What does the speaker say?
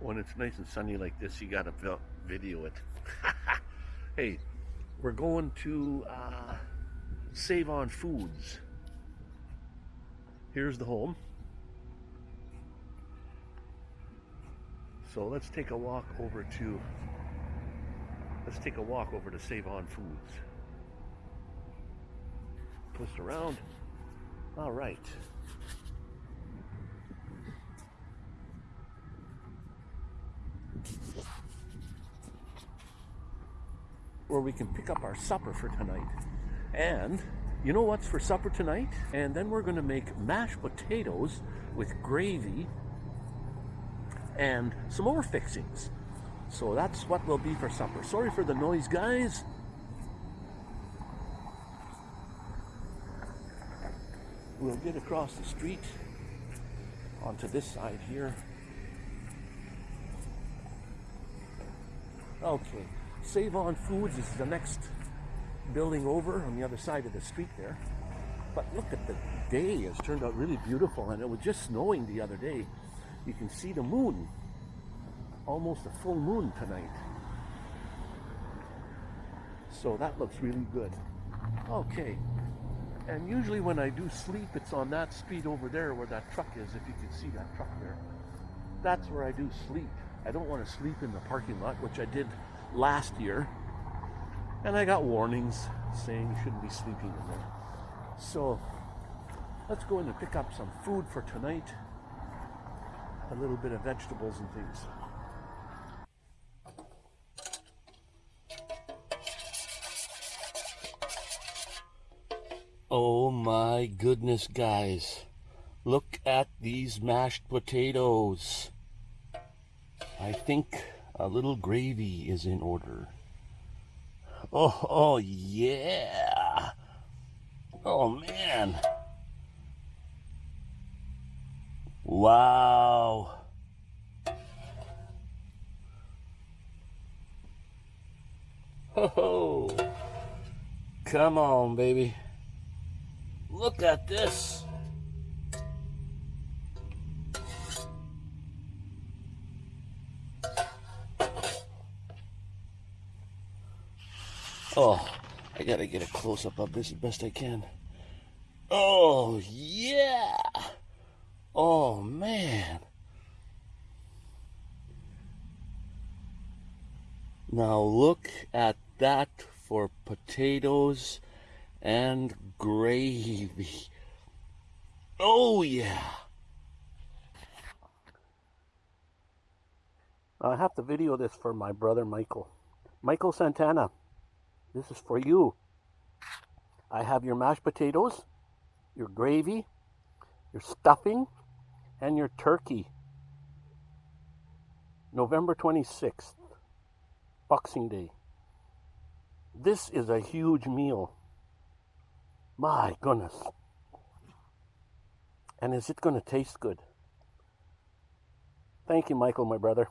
when it's nice and sunny like this, you gotta video it. hey, we're going to uh, Save On Foods. Here's the home. So let's take a walk over to let's take a walk over to Save On Foods. Twist around. All right. Where we can pick up our supper for tonight. And you know what's for supper tonight? And then we're going to make mashed potatoes with gravy and some more fixings. So that's what will be for supper. Sorry for the noise, guys. We'll get across the street onto this side here. Okay, Save On Foods is the next building over on the other side of the street there. But look at the day, it's turned out really beautiful and it was just snowing the other day. You can see the moon, almost a full moon tonight. So that looks really good. Okay, and usually when I do sleep, it's on that street over there where that truck is, if you can see that truck there. That's where I do sleep. I don't want to sleep in the parking lot, which I did last year. And I got warnings saying you shouldn't be sleeping in there. So let's go in and pick up some food for tonight. A little bit of vegetables and things. Oh my goodness, guys. Look at these mashed potatoes. I think a little gravy is in order. Oh, oh yeah. Oh man. Wow. Oh, come on, baby. Look at this. Oh, I gotta get a close up of this as best I can. Oh, yeah. Oh, man. Now look at that for potatoes and gravy. Oh, yeah. I have to video this for my brother Michael. Michael Santana. This is for you. I have your mashed potatoes, your gravy, your stuffing, and your turkey. November 26th, Boxing Day. This is a huge meal. My goodness. And is it going to taste good? Thank you, Michael, my brother.